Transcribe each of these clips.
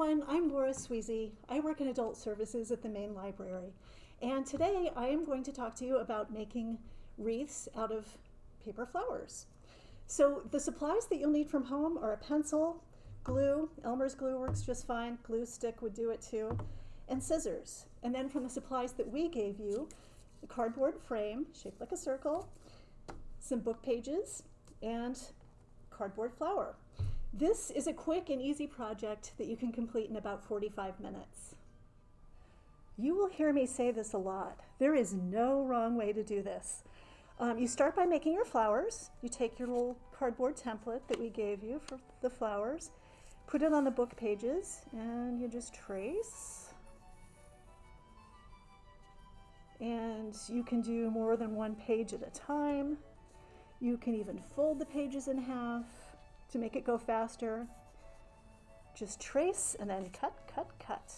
everyone, I'm Laura Sweezy. I work in adult services at the main library. And today I am going to talk to you about making wreaths out of paper flowers. So the supplies that you'll need from home are a pencil, glue, Elmer's glue works just fine, glue stick would do it too, and scissors. And then from the supplies that we gave you, a cardboard frame shaped like a circle, some book pages, and cardboard flower. This is a quick and easy project that you can complete in about 45 minutes. You will hear me say this a lot. There is no wrong way to do this. Um, you start by making your flowers. You take your little cardboard template that we gave you for the flowers, put it on the book pages, and you just trace. And you can do more than one page at a time. You can even fold the pages in half to make it go faster. Just trace and then cut, cut, cut.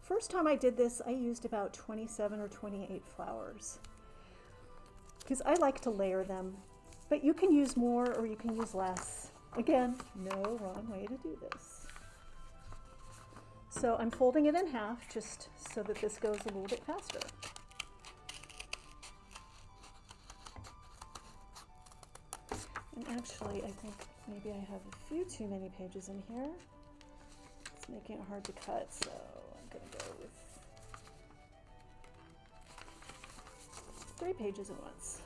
First time I did this, I used about 27 or 28 flowers because I like to layer them, but you can use more or you can use less. Again, no wrong way to do this. So I'm folding it in half just so that this goes a little bit faster. And actually, I think maybe I have a few too many pages in here. It's making it hard to cut, so I'm going to go with three pages at once.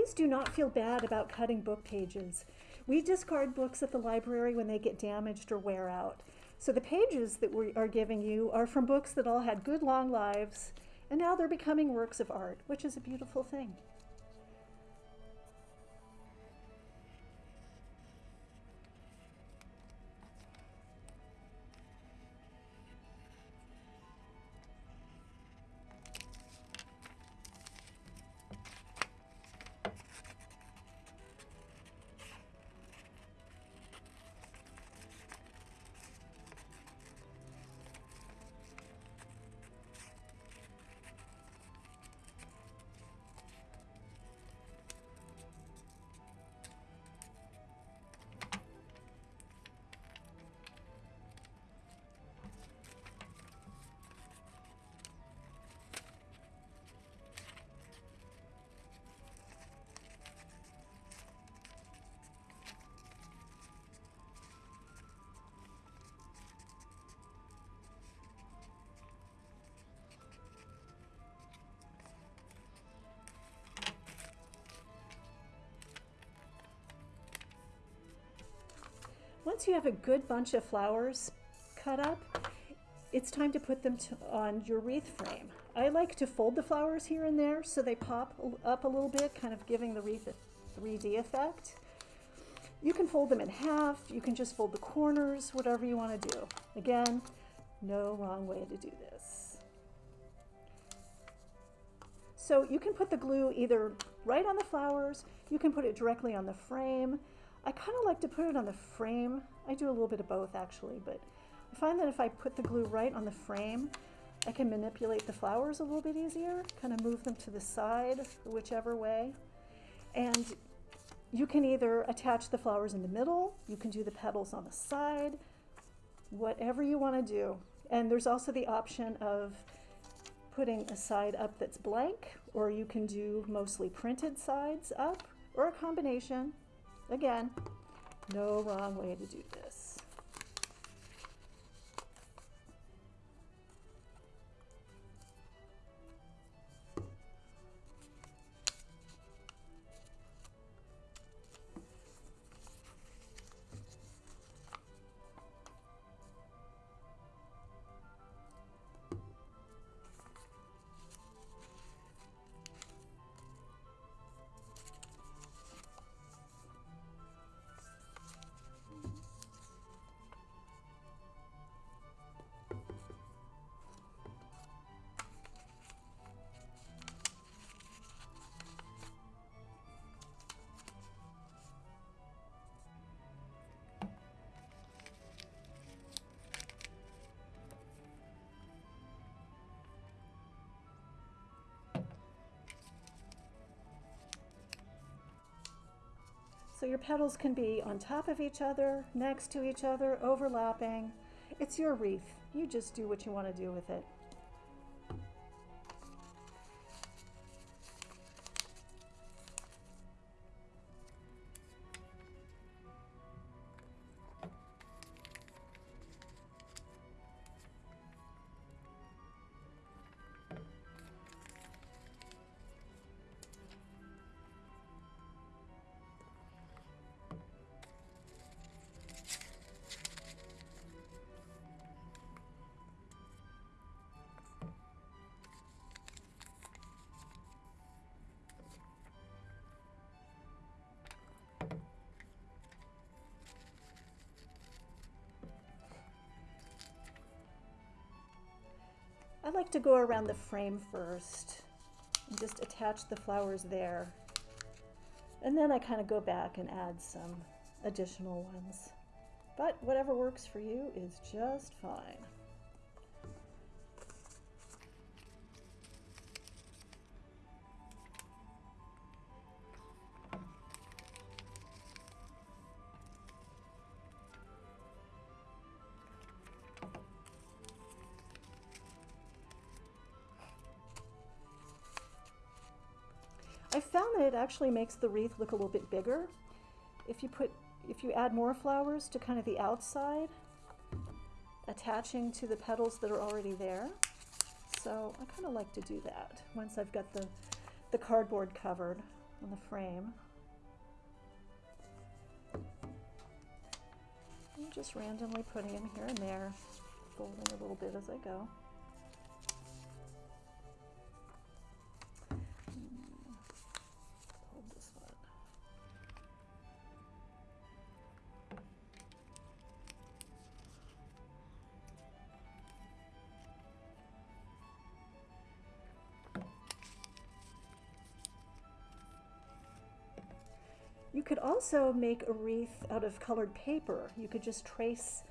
Please do not feel bad about cutting book pages. We discard books at the library when they get damaged or wear out. So the pages that we are giving you are from books that all had good long lives, and now they're becoming works of art, which is a beautiful thing. Once you have a good bunch of flowers cut up, it's time to put them to, on your wreath frame. I like to fold the flowers here and there so they pop up a little bit, kind of giving the wreath a 3D effect. You can fold them in half, you can just fold the corners, whatever you want to do. Again, no wrong way to do this. So you can put the glue either right on the flowers, you can put it directly on the frame, I kind of like to put it on the frame. I do a little bit of both actually, but I find that if I put the glue right on the frame, I can manipulate the flowers a little bit easier, kind of move them to the side, whichever way. And you can either attach the flowers in the middle, you can do the petals on the side, whatever you want to do. And there's also the option of putting a side up that's blank, or you can do mostly printed sides up, or a combination. Again, no wrong way to do this. Your petals can be on top of each other, next to each other, overlapping. It's your wreath. You just do what you want to do with it. I like to go around the frame first and just attach the flowers there. And then I kind of go back and add some additional ones. But whatever works for you is just fine. I found that it actually makes the wreath look a little bit bigger. If you put, if you add more flowers to kind of the outside, attaching to the petals that are already there. So I kind of like to do that once I've got the, the cardboard covered on the frame. I'm just randomly putting them here and there, folding a little bit as I go. You could also make a wreath out of colored paper. You could just trace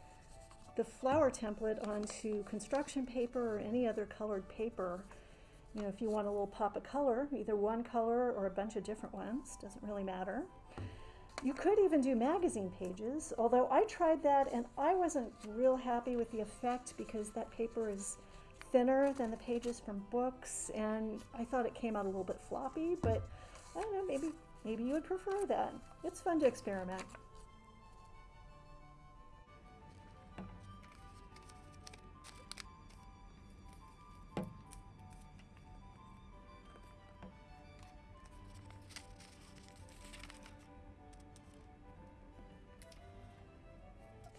the flower template onto construction paper or any other colored paper. You know, if you want a little pop of color, either one color or a bunch of different ones, doesn't really matter. You could even do magazine pages, although I tried that and I wasn't real happy with the effect because that paper is thinner than the pages from books and I thought it came out a little bit floppy, but I don't know, maybe Maybe you would prefer that. It's fun to experiment.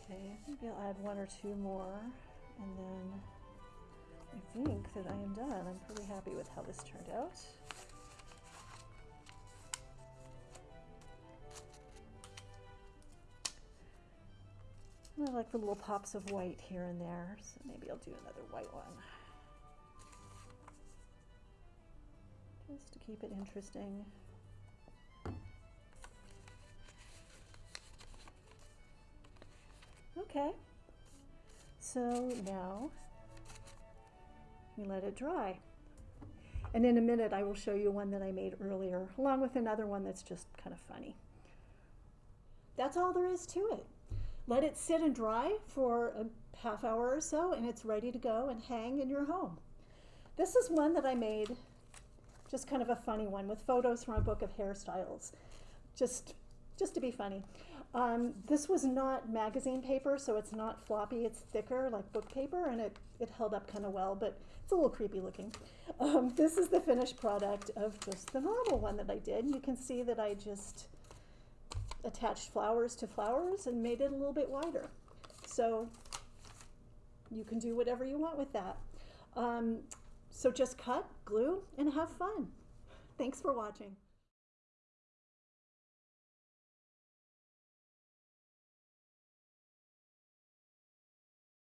Okay, maybe I'll add one or two more and then I think that I am done. I'm pretty happy with how this turned out. Like the little pops of white here and there, so maybe I'll do another white one. Just to keep it interesting. Okay, so now we let it dry. And in a minute I will show you one that I made earlier, along with another one that's just kind of funny. That's all there is to it. Let it sit and dry for a half hour or so and it's ready to go and hang in your home. This is one that I made, just kind of a funny one with photos from a book of hairstyles, just, just to be funny. Um, this was not magazine paper, so it's not floppy, it's thicker like book paper and it, it held up kind of well, but it's a little creepy looking. Um, this is the finished product of just the normal one that I did. You can see that I just attached flowers to flowers and made it a little bit wider. So you can do whatever you want with that. Um, so just cut, glue, and have fun. Thanks for watching.